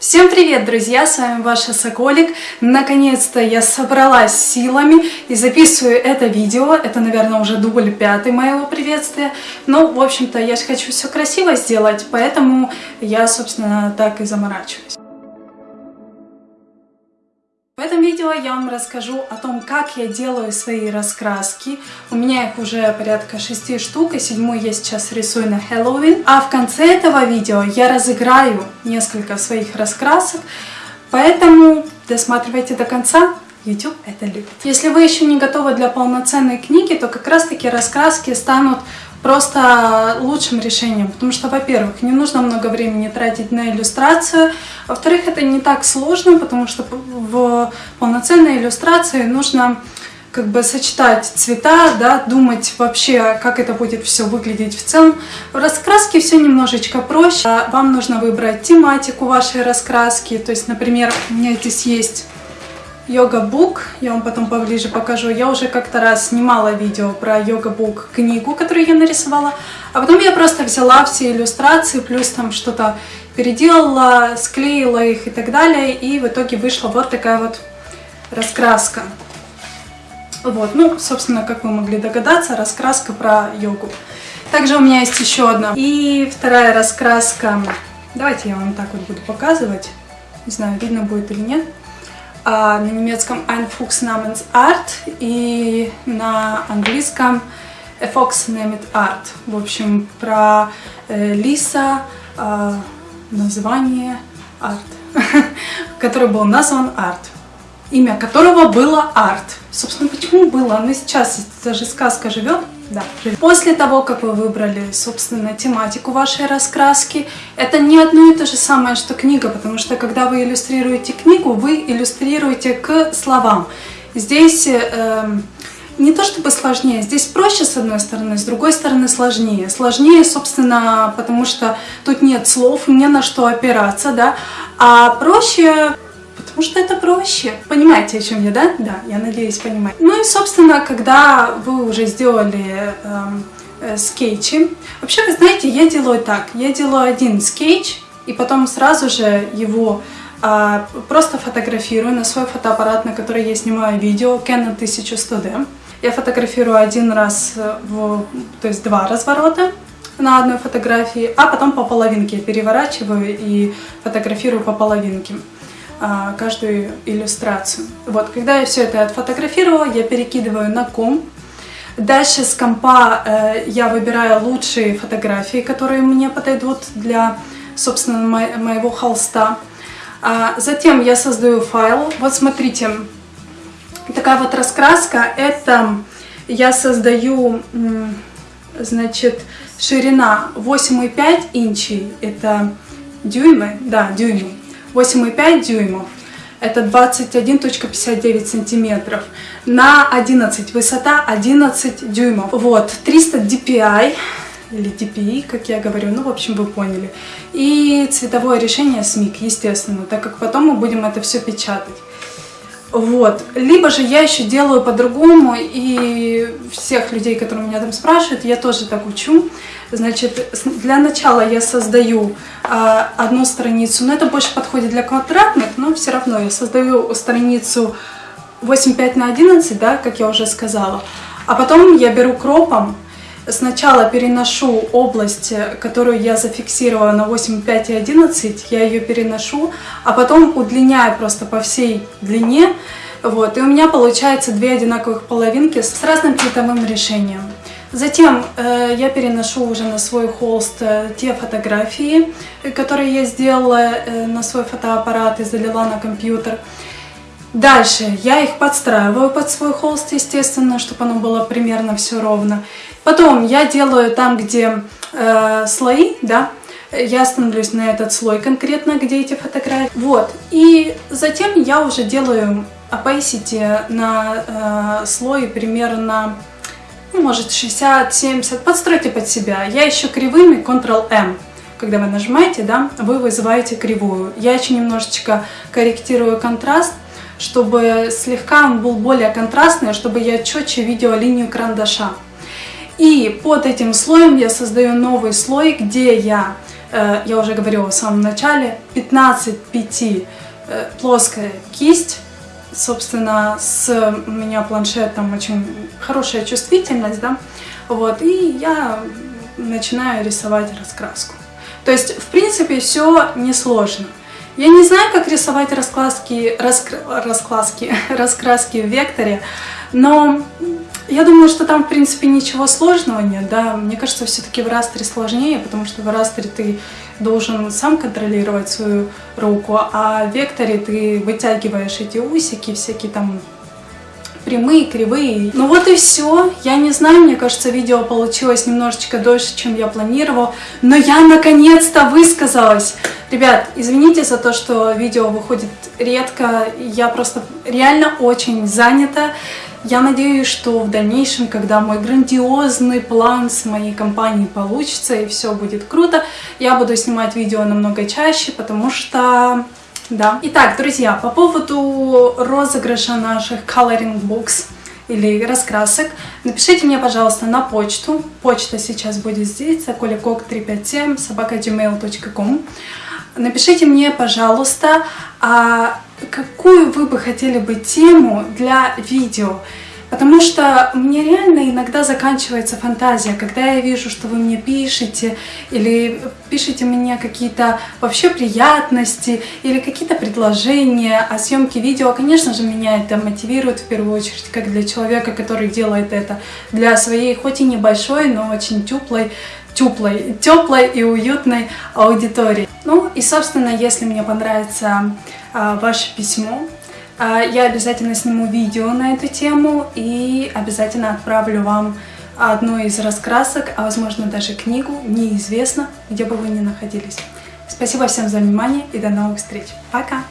Всем привет, друзья! С вами ваша Соколик. Наконец-то я собралась силами и записываю это видео. Это, наверное, уже дубль пятый моего приветствия. Но, в общем-то, я же хочу все красиво сделать, поэтому я, собственно, так и заморачиваюсь. В этом видео я вам расскажу о том, как я делаю свои раскраски. У меня их уже порядка 6 штук, и седьмую я сейчас рисую на Хэллоуин. А в конце этого видео я разыграю несколько своих раскрасок, поэтому досматривайте до конца. YouTube это любит. Если вы еще не готовы для полноценной книги, то как раз таки раскраски станут просто лучшим решением, потому что, во-первых, не нужно много времени тратить на иллюстрацию, во-вторых, это не так сложно, потому что в полноценной иллюстрации нужно как бы сочетать цвета, да, думать вообще, как это будет все выглядеть в целом. В раскраске все немножечко проще. Вам нужно выбрать тематику вашей раскраски, то есть, например, у меня здесь есть йога-бук, я вам потом поближе покажу. Я уже как-то раз снимала видео про йога-бук книгу, которую я нарисовала, а потом я просто взяла все иллюстрации, плюс там что-то переделала, склеила их и так далее, и в итоге вышла вот такая вот раскраска. Вот, ну, собственно, как вы могли догадаться, раскраска про йогу. Также у меня есть еще одна. И вторая раскраска. Давайте я вам так вот буду показывать. Не знаю, видно будет или нет на немецком Ein Fuchs namens Art и на английском A Fox Named Art. В общем, про э, лиса, э, название Art, который был назван Art, имя которого было Art. Собственно, почему было? Оно сейчас, даже сказка живет, да. После того, как вы выбрали, собственно, тематику вашей раскраски, это не одно и то же самое, что книга, потому что когда вы иллюстрируете книгу, вы иллюстрируете к словам. Здесь э, не то чтобы сложнее, здесь проще с одной стороны, с другой стороны сложнее. Сложнее, собственно, потому что тут нет слов, не на что опираться, да, а проще потому что это проще. Понимаете, о чем я, да? Да, я надеюсь, понимаете. Ну и, собственно, когда вы уже сделали эм, э, скетчи, вообще, вы знаете, я делаю так, я делаю один скетч, и потом сразу же его э, просто фотографирую на свой фотоаппарат, на который я снимаю видео, Canon 1100D. Я фотографирую один раз, в, то есть два разворота, на одной фотографии, а потом по половинке переворачиваю и фотографирую по половинке. А, каждую иллюстрацию. Вот, когда я все это отфотографировала, я перекидываю на ком. Дальше с компа э, я выбираю лучшие фотографии, которые мне подойдут для, собственно, мо моего холста. А затем я создаю файл. Вот смотрите, такая вот раскраска. Это я создаю, значит, ширина 8,5 инчей. Это дюймы, да, дюймы. 8,5 дюймов. Это 21.59 сантиметров. На 11, высота 11 дюймов. Вот, 300 DPI, или DPI, как я говорю, ну, в общем, вы поняли. И цветовое решение SMIC, естественно, так как потом мы будем это все печатать. Вот. Либо же я еще делаю по-другому, и всех людей, которые меня там спрашивают, я тоже так учу. Значит, для начала я создаю э, одну страницу, но это больше подходит для квадратных, но все равно я создаю страницу 8,5 на 11, да, как я уже сказала. А потом я беру кропом, сначала переношу область, которую я зафиксировала на 8,5 и 11, я ее переношу, а потом удлиняю просто по всей длине, вот, и у меня получается две одинаковых половинки с разным цветовым решением. Затем э, я переношу уже на свой холст э, те фотографии, которые я сделала э, на свой фотоаппарат и залила на компьютер. Дальше я их подстраиваю под свой холст, естественно, чтобы оно было примерно все ровно. Потом я делаю там, где э, слои, да, я становлюсь на этот слой конкретно, где эти фотографии. Вот, и затем я уже делаю opacity на э, слой примерно ну, может 60-70, подстройте под себя. Я еще кривыми Ctrl-M. Когда вы нажимаете, да, вы вызываете кривую. Я еще немножечко корректирую контраст, чтобы слегка он был более контрастный, чтобы я четче видела линию карандаша. И под этим слоем я создаю новый слой, где я э, я уже говорила в самом начале, 15 5 э, плоская кисть, собственно, с у меня планшетом очень хорошая чувствительность, да, вот, и я начинаю рисовать раскраску. То есть, в принципе, все несложно. Я не знаю, как рисовать раскраски, раскр... раскраски, раскраски в векторе, но я думаю, что там, в принципе, ничего сложного нет, да. Мне кажется, все-таки в растере сложнее, потому что в растере ты должен сам контролировать свою руку, а в векторе ты вытягиваешь эти усики, всякие там прямые, кривые. Ну вот и все. Я не знаю, мне кажется, видео получилось немножечко дольше, чем я планировала, но я наконец-то высказалась. Ребят, извините за то, что видео выходит редко, я просто реально очень занята. Я надеюсь, что в дальнейшем, когда мой грандиозный план с моей компанией получится и все будет круто, я буду снимать видео намного чаще, потому что да. Итак, друзья, по поводу розыгрыша наших coloring books или раскрасок, напишите мне, пожалуйста, на почту. Почта сейчас будет здесь, kolikok357 собакагmail.com. Напишите мне, пожалуйста, а какую вы бы хотели бы тему для видео. Потому что мне реально иногда заканчивается фантазия, когда я вижу, что вы мне пишете, или пишете мне какие-то вообще приятности, или какие-то предложения о съемке видео. Конечно же, меня это мотивирует в первую очередь, как для человека, который делает это для своей, хоть и небольшой, но очень теплой, теплой, теплой и уютной аудитории. Ну и, собственно, если мне понравится а, ваше письмо, а, я обязательно сниму видео на эту тему и обязательно отправлю вам одну из раскрасок, а возможно даже книгу, неизвестно, где бы вы ни находились. Спасибо всем за внимание и до новых встреч. Пока!